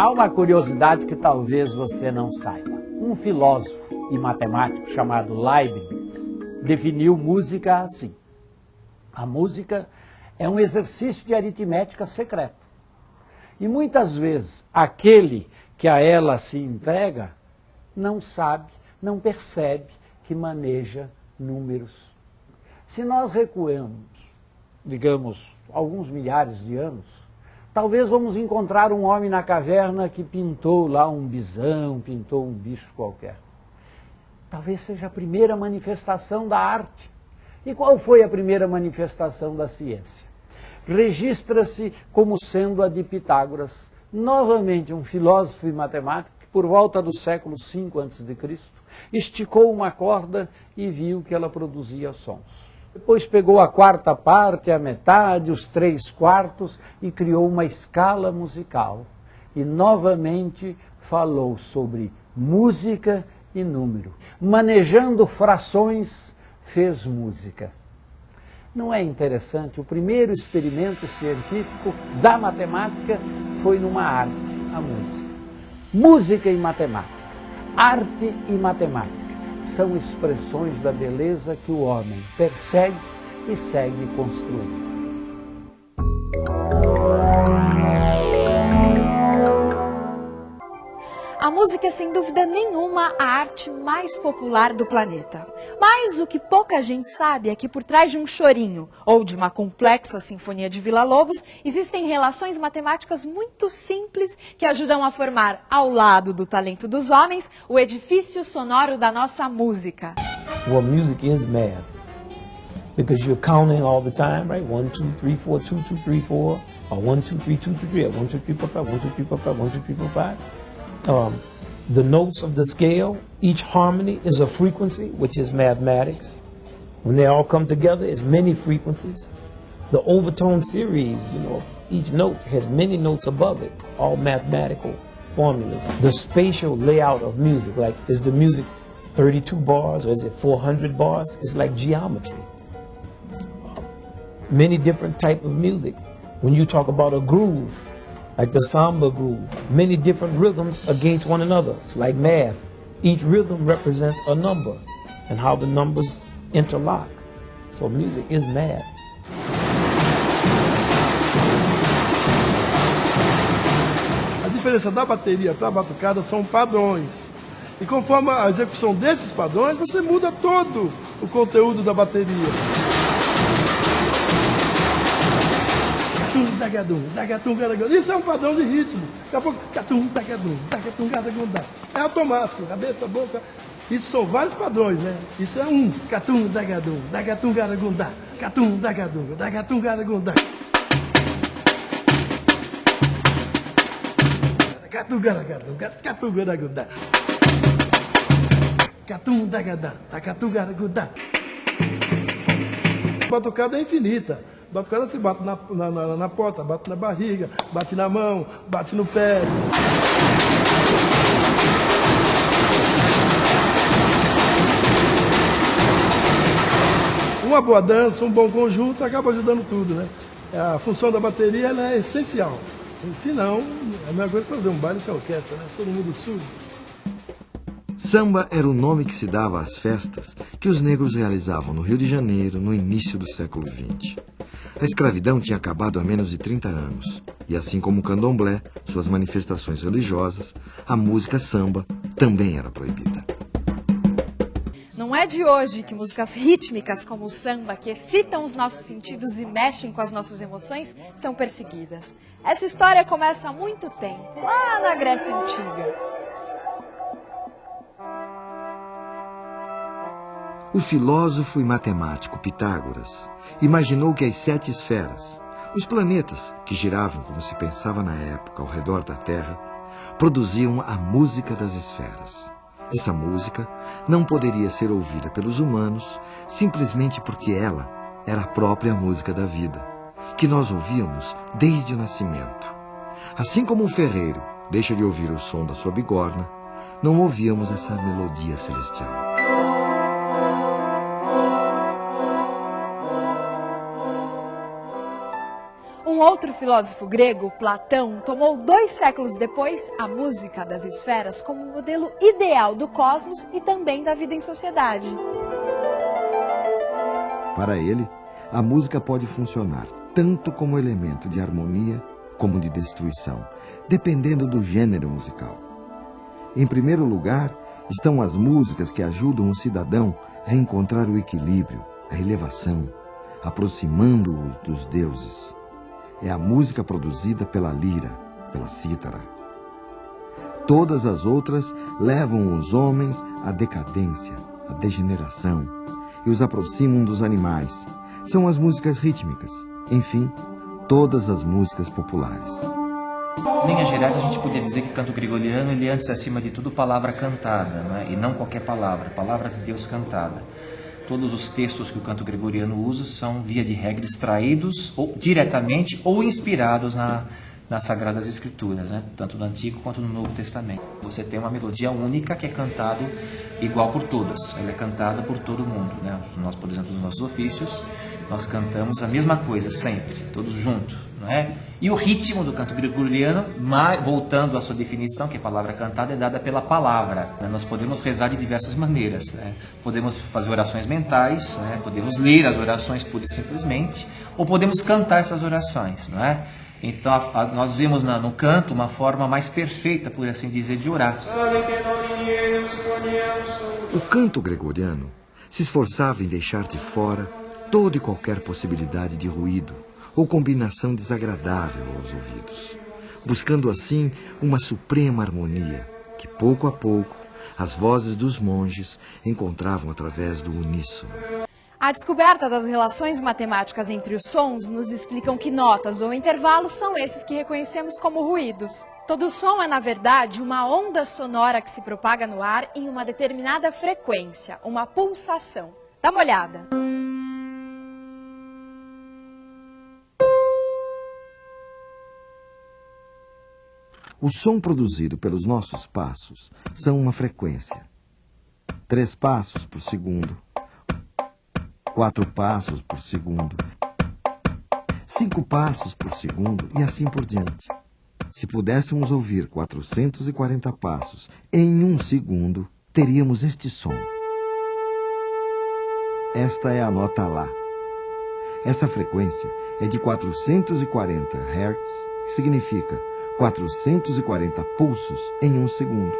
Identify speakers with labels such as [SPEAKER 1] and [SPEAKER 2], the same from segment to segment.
[SPEAKER 1] Há uma curiosidade que talvez você não saiba. Um filósofo e matemático chamado Leibniz definiu música assim. A música é um exercício de aritmética secreto. E muitas vezes aquele que a ela se entrega não sabe, não percebe que maneja números. Se nós recuamos, digamos, alguns milhares de anos, Talvez vamos encontrar um homem na caverna que pintou lá um bisão, pintou um bicho qualquer. Talvez seja a primeira manifestação da arte. E qual foi a primeira manifestação da ciência? Registra-se como sendo a de Pitágoras, novamente um filósofo e matemático que, por volta do século V a.C., esticou uma corda e viu que ela produzia sons. Depois pegou a quarta parte, a metade, os três quartos e criou uma escala musical. E novamente falou sobre música e número. Manejando frações, fez música. Não é interessante? O primeiro experimento científico da matemática foi numa arte, a música. Música e matemática. Arte e matemática são expressões da beleza que o homem persegue e segue construindo.
[SPEAKER 2] Música é sem dúvida nenhuma a arte mais popular do planeta. Mas o que pouca gente sabe é que por trás de um chorinho ou de uma complexa sinfonia de Vila Lobos existem relações matemáticas muito simples que ajudam a formar, ao lado do talento dos homens, o edifício sonoro da nossa música.
[SPEAKER 3] Well, music is math. Because you're counting all the time, right? 1, 2, 3, 4, 2, 2, 3, 4, or 1, 2, 3, 2, 3, 3, 1, 2, 3, 4, 5, 1, 2, 3, 4, 5, 1, 2, 3, 4, 5 um, the notes of the scale, each harmony is a frequency, which is mathematics. When they all come together, it's many frequencies. The overtone series, you know, each note has many notes above it, all mathematical formulas. The spatial layout of music, like is the music 32 bars or is it 400 bars? It's like geometry. Many different type of music. When you talk about a groove, like the samba groove, many different rhythms against one another. It's like math. Each rhythm represents a number and how the numbers interlock. So music is math.
[SPEAKER 4] A diferença da bateria para a batucada são padrões. E conforme a execução desses padrões, você muda todo o conteúdo da bateria. Dagadum, dagatum, garagadum. Isso é um padrão de ritmo. Daqui a pouco, catum, dagadum, dagatum, garagadum. É automático, cabeça, boca. Isso são vários padrões, né? Isso é um. Catum, dagadum, dagatum, garagundá. Catum, dagadum, dagatum, garagundá. Catum, garagadum, catum, garagundá. Catum, dagadá, dagatum, garagundá. A batucada é infinita. Batucada se bate na, na, na, na porta, bate na barriga, bate na mão, bate no pé. Uma boa dança, um bom conjunto acaba ajudando tudo, né? A função da bateria é essencial. Se não, é a mesma coisa que fazer um baile sem orquestra, né? Todo mundo surdo.
[SPEAKER 5] Samba era o nome que se dava às festas que os negros realizavam no Rio de Janeiro no início do século XX. A escravidão tinha acabado há menos de 30 anos, e assim como o candomblé, suas manifestações religiosas, a música samba também era proibida.
[SPEAKER 2] Não é de hoje que músicas rítmicas como o samba, que excitam os nossos sentidos e mexem com as nossas emoções, são perseguidas. Essa história começa há muito tempo, lá na Grécia Antiga.
[SPEAKER 5] O filósofo e matemático Pitágoras imaginou que as sete esferas, os planetas que giravam como se pensava na época ao redor da Terra, produziam a música das esferas. Essa música não poderia ser ouvida pelos humanos simplesmente porque ela era a própria música da vida, que nós ouvíamos desde o nascimento. Assim como um ferreiro deixa de ouvir o som da sua bigorna, não ouvíamos essa melodia celestial.
[SPEAKER 2] Um outro filósofo grego, Platão, tomou dois séculos depois a música das esferas como modelo ideal do cosmos e também da vida em sociedade.
[SPEAKER 5] Para ele, a música pode funcionar tanto como elemento de harmonia como de destruição, dependendo do gênero musical. Em primeiro lugar, estão as músicas que ajudam o cidadão a encontrar o equilíbrio, a elevação, aproximando-o dos deuses. É a música produzida pela lira, pela cítara. Todas as outras levam os homens à decadência, à degeneração e os aproximam dos animais. São as músicas rítmicas, enfim, todas as músicas populares.
[SPEAKER 6] Em linhas gerais, a gente podia dizer que canto gregoriano ele é antes acima de tudo palavra cantada, não é? e não qualquer palavra, palavra de Deus cantada. Todos os textos que o canto gregoriano usa são, via de regra, extraídos ou, diretamente ou inspirados na, nas Sagradas Escrituras, né? tanto no Antigo quanto no Novo Testamento. Você tem uma melodia única que é cantada igual por todas, ela é cantada por todo mundo. Né? Nós, por exemplo, nos nossos ofícios, nós cantamos a mesma coisa sempre, todos juntos. Não é? E o ritmo do canto gregoriano, voltando à sua definição, que a palavra cantada é dada pela palavra. Né? Nós podemos rezar de diversas maneiras. Né? Podemos fazer orações mentais, né? podemos ler as orações pura e simplesmente, ou podemos cantar essas orações. Não é? Então nós vemos no canto uma forma mais perfeita, por assim dizer, de orar.
[SPEAKER 5] O canto gregoriano se esforçava em deixar de fora toda e qualquer possibilidade de ruído ou combinação desagradável aos ouvidos, buscando assim uma suprema harmonia que pouco a pouco as vozes dos monges encontravam através do uníssono.
[SPEAKER 2] A descoberta das relações matemáticas entre os sons nos explicam que notas ou intervalos são esses que reconhecemos como ruídos. Todo som é, na verdade, uma onda sonora que se propaga no ar em uma determinada frequência, uma pulsação. Dá uma olhada.
[SPEAKER 5] O som produzido pelos nossos passos são uma frequência. Três passos por segundo, quatro passos por segundo, cinco passos por segundo e assim por diante. Se pudéssemos ouvir 440 passos em um segundo, teríamos este som. Esta é a nota Lá. Essa frequência é de 440 Hz, que significa 440 pulsos em um segundo.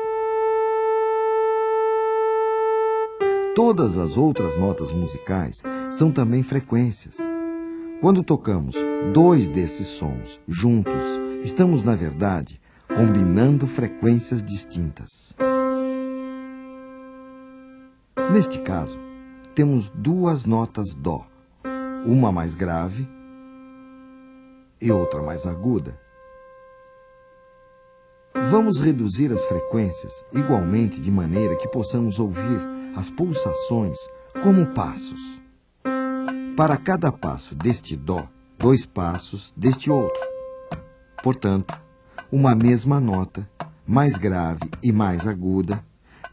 [SPEAKER 5] Todas as outras notas musicais são também frequências. Quando tocamos dois desses sons juntos, estamos, na verdade, combinando frequências distintas. Neste caso, temos duas notas Dó, uma mais grave e outra mais aguda. Vamos reduzir as frequências igualmente de maneira que possamos ouvir as pulsações como passos. Para cada passo deste Dó, dois passos deste outro. Portanto, uma mesma nota, mais grave e mais aguda,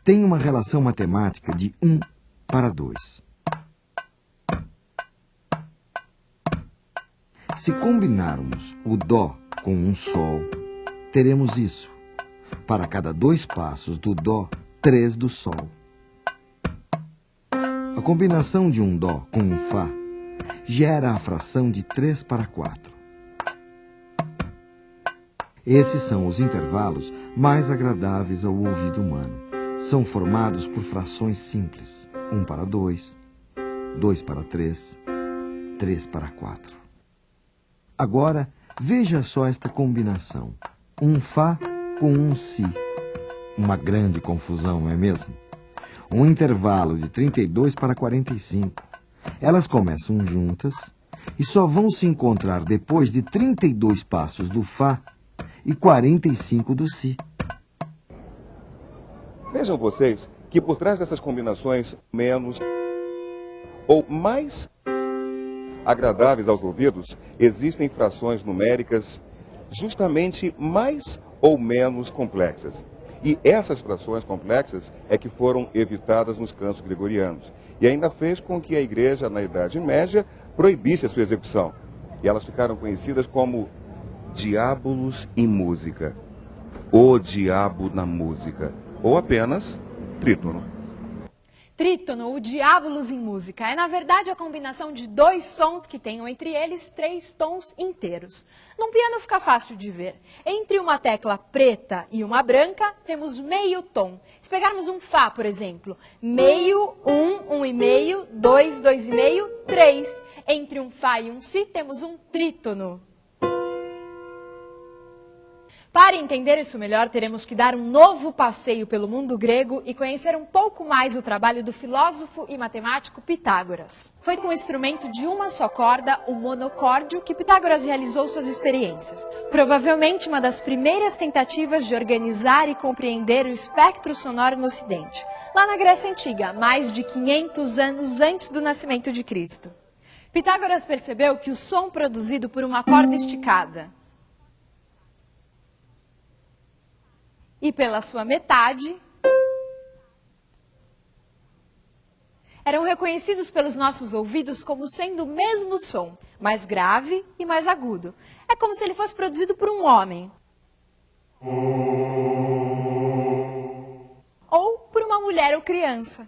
[SPEAKER 5] tem uma relação matemática de 1 para 2. Se combinarmos o Dó com um Sol, teremos isso. Para cada dois passos do Dó, três do Sol. A combinação de um Dó com um Fá gera a fração de 3 para 4. Esses são os intervalos mais agradáveis ao ouvido humano. São formados por frações simples: 1 para 2, 2 para 3, 3 para 4. Agora, veja só esta combinação: um Fá com um Si. Uma grande confusão, não é mesmo? um intervalo de 32 para 45. Elas começam juntas e só vão se encontrar depois de 32 passos do Fá e 45 do Si.
[SPEAKER 7] Vejam vocês que por trás dessas combinações menos ou mais agradáveis aos ouvidos, existem frações numéricas justamente mais ou menos complexas. E essas frações complexas é que foram evitadas nos cantos gregorianos. E ainda fez com que a igreja, na Idade Média, proibisse a sua execução. E elas ficaram conhecidas como diábolos em música, o diabo na música, ou apenas trítono.
[SPEAKER 2] Trítono, o diábolos em música, é na verdade a combinação de dois sons que tenham entre eles três tons inteiros. Num piano fica fácil de ver. Entre uma tecla preta e uma branca, temos meio tom. Se pegarmos um Fá, por exemplo, meio, um, um e meio, dois, dois e meio, três. Entre um Fá e um Si, temos um trítono. Para entender isso melhor, teremos que dar um novo passeio pelo mundo grego e conhecer um pouco mais o trabalho do filósofo e matemático Pitágoras. Foi com o instrumento de uma só corda, o monocórdio, que Pitágoras realizou suas experiências. Provavelmente uma das primeiras tentativas de organizar e compreender o espectro sonoro no Ocidente, lá na Grécia Antiga, mais de 500 anos antes do nascimento de Cristo. Pitágoras percebeu que o som produzido por uma corda esticada, e pela sua metade eram reconhecidos pelos nossos ouvidos como sendo o mesmo som, mais grave e mais agudo. É como se ele fosse produzido por um homem. Ou por uma mulher ou criança.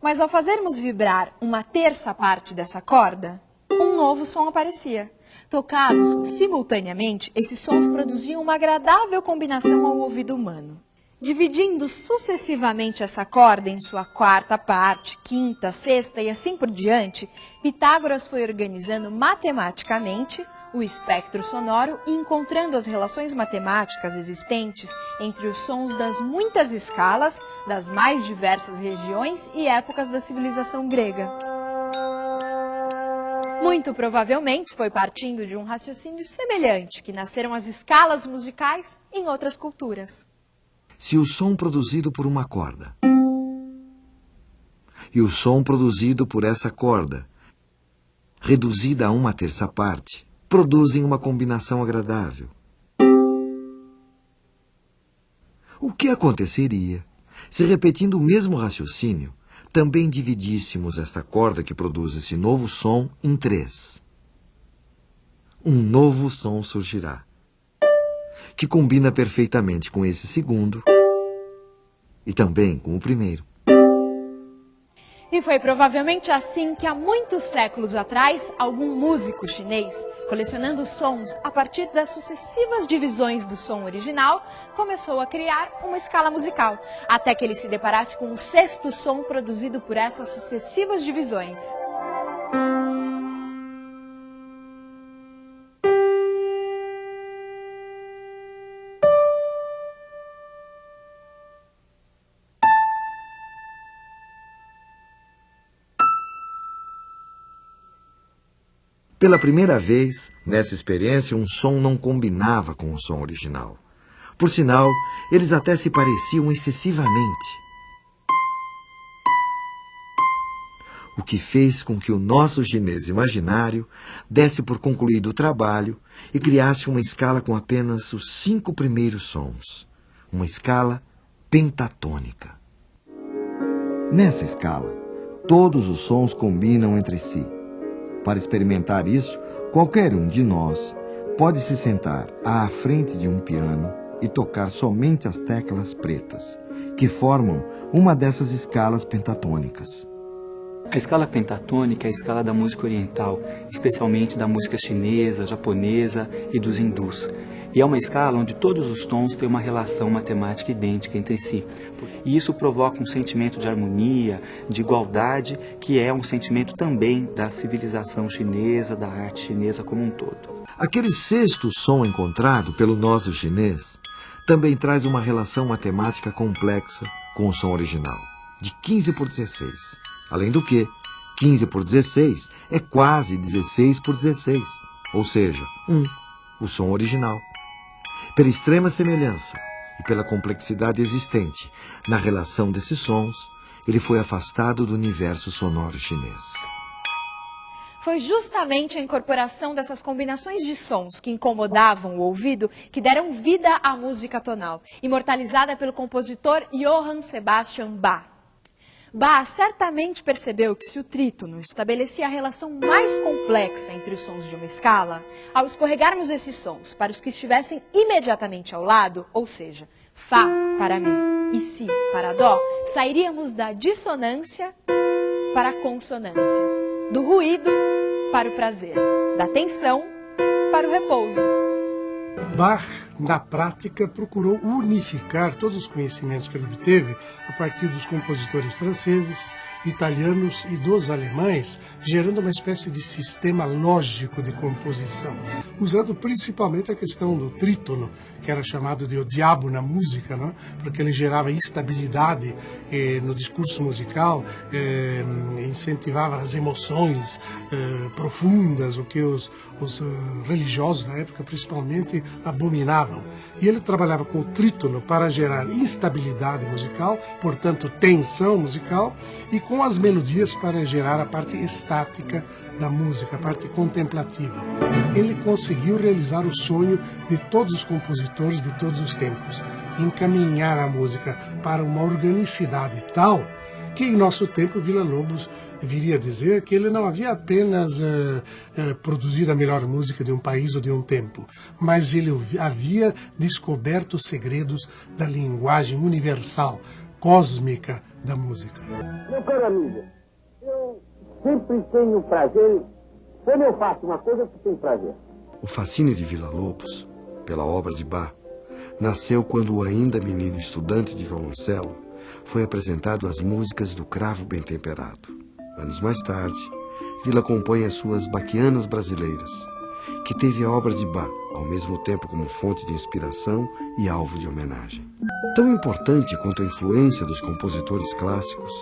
[SPEAKER 2] Mas ao fazermos vibrar uma terça parte dessa corda, um novo som aparecia. Tocados simultaneamente, esses sons produziam uma agradável combinação ao ouvido humano. Dividindo sucessivamente essa corda em sua quarta parte, quinta, sexta e assim por diante, Pitágoras foi organizando matematicamente o espectro sonoro e encontrando as relações matemáticas existentes entre os sons das muitas escalas das mais diversas regiões e épocas da civilização grega. Muito provavelmente foi partindo de um raciocínio semelhante que nasceram as escalas musicais em outras culturas.
[SPEAKER 5] Se o som produzido por uma corda e o som produzido por essa corda, reduzida a uma terça parte, produzem uma combinação agradável. O que aconteceria se, repetindo o mesmo raciocínio, também dividíssemos esta corda que produz esse novo som em três. Um novo som surgirá, que combina perfeitamente com esse segundo e também com o primeiro.
[SPEAKER 2] E foi provavelmente assim que há muitos séculos atrás, algum músico chinês, colecionando sons a partir das sucessivas divisões do som original, começou a criar uma escala musical, até que ele se deparasse com o sexto som produzido por essas sucessivas divisões.
[SPEAKER 5] Pela primeira vez, nessa experiência, um som não combinava com o som original. Por sinal, eles até se pareciam excessivamente. O que fez com que o nosso chinês imaginário desse por concluído o trabalho e criasse uma escala com apenas os cinco primeiros sons. Uma escala pentatônica. Nessa escala, todos os sons combinam entre si para experimentar isso, qualquer um de nós pode se sentar à frente de um piano e tocar somente as teclas pretas, que formam uma dessas escalas pentatônicas.
[SPEAKER 8] A escala pentatônica é a escala da música oriental, especialmente da música chinesa, japonesa e dos hindus. E é uma escala onde todos os tons têm uma relação matemática idêntica entre si. E isso provoca um sentimento de harmonia, de igualdade, que é um sentimento também da civilização chinesa, da arte chinesa como um todo.
[SPEAKER 5] Aquele sexto som encontrado pelo nosso chinês também traz uma relação matemática complexa com o som original, de 15 por 16. Além do que, 15 por 16 é quase 16 por 16, ou seja, 1, o som original. Pela extrema semelhança e pela complexidade existente na relação desses sons, ele foi afastado do universo sonoro chinês.
[SPEAKER 2] Foi justamente a incorporação dessas combinações de sons que incomodavam o ouvido que deram vida à música tonal, imortalizada pelo compositor Johann Sebastian Bach. Bach certamente percebeu que se o trítono estabelecia a relação mais complexa entre os sons de uma escala, ao escorregarmos esses sons para os que estivessem imediatamente ao lado, ou seja, Fá para Mi e Si para Dó, sairíamos da dissonância para a consonância, do ruído para o prazer, da tensão para o repouso.
[SPEAKER 9] Bach, na prática, procurou unificar todos os conhecimentos que ele obteve a partir dos compositores franceses, italianos e dos alemães, gerando uma espécie de sistema lógico de composição, usando principalmente a questão do trítono, que era chamado de o diabo na música, não? porque ele gerava instabilidade eh, no discurso musical, eh, incentivava as emoções eh, profundas, o que os, os uh, religiosos da época principalmente abominavam. E ele trabalhava com o trítono para gerar instabilidade musical, portanto tensão musical, e com as melodias para gerar a parte estática da música, a parte contemplativa. Ele conseguiu realizar o sonho de todos os compositores de todos os tempos, encaminhar a música para uma organicidade tal que em nosso tempo Vila Lobos viria a dizer que ele não havia apenas uh, uh, produzido a melhor música de um país ou de um tempo, mas ele havia descoberto os segredos da linguagem universal, cósmica da música.
[SPEAKER 10] Meu caro amigo, eu sempre tenho prazer quando eu faço uma coisa que tenho prazer.
[SPEAKER 5] O fascínio de Vila Lobos, pela obra de Bach, nasceu quando ainda menino estudante de violoncelo foi apresentado às músicas do Cravo Bem Temperado. Anos mais tarde, Vila compõe as suas Baquianas Brasileiras, que teve a obra de Bach ao mesmo tempo como fonte de inspiração e alvo de homenagem. Tão importante quanto a influência dos compositores clássicos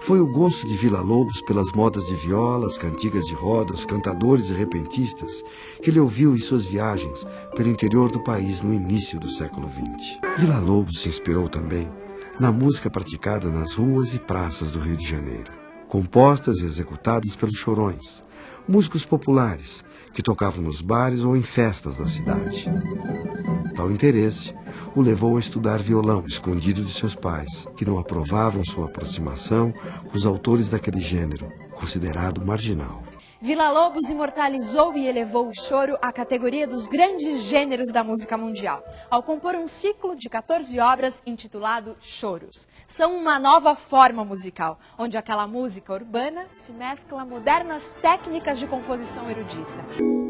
[SPEAKER 5] foi o gosto de Vila Lobos pelas modas de violas, cantigas de roda, os cantadores e repentistas que ele ouviu em suas viagens pelo interior do país no início do século XX. Vila Lobos se inspirou também na música praticada nas ruas e praças do Rio de Janeiro, compostas e executadas pelos chorões, músicos populares que tocavam nos bares ou em festas da cidade. Tal interesse o levou a estudar violão escondido de seus pais, que não aprovavam sua aproximação com os autores daquele gênero, considerado marginal.
[SPEAKER 2] Vila Lobos imortalizou e elevou o choro à categoria dos grandes gêneros da música mundial, ao compor um ciclo de 14 obras intitulado Choros. São uma nova forma musical, onde aquela música urbana se mescla a modernas técnicas de composição erudita.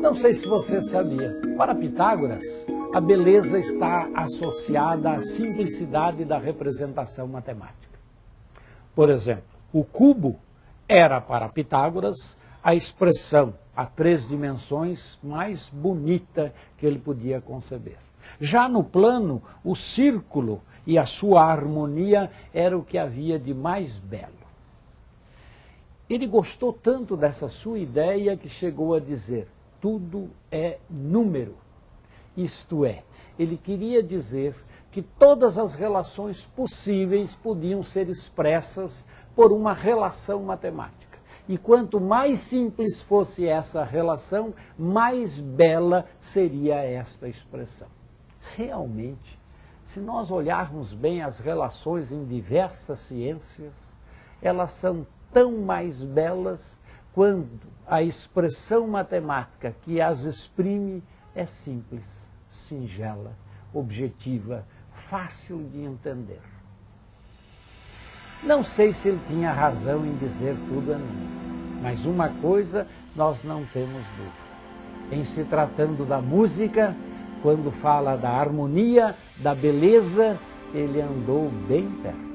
[SPEAKER 1] Não sei se você sabia, para Pitágoras, a beleza está associada à simplicidade da representação matemática. Por exemplo, o cubo era para Pitágoras a expressão a três dimensões mais bonita que ele podia conceber. Já no plano, o círculo e a sua harmonia era o que havia de mais belo. Ele gostou tanto dessa sua ideia que chegou a dizer: tudo é número. Isto é, ele queria dizer que todas as relações possíveis podiam ser expressas por uma relação matemática. E quanto mais simples fosse essa relação, mais bela seria esta expressão. Realmente, se nós olharmos bem as relações em diversas ciências, elas são tão mais belas quando a expressão matemática que as exprime é simples, singela, objetiva, fácil de entender. Não sei se ele tinha razão em dizer tudo a mim, mas uma coisa nós não temos dúvida. Em se tratando da música, quando fala da harmonia, da beleza, ele andou bem perto.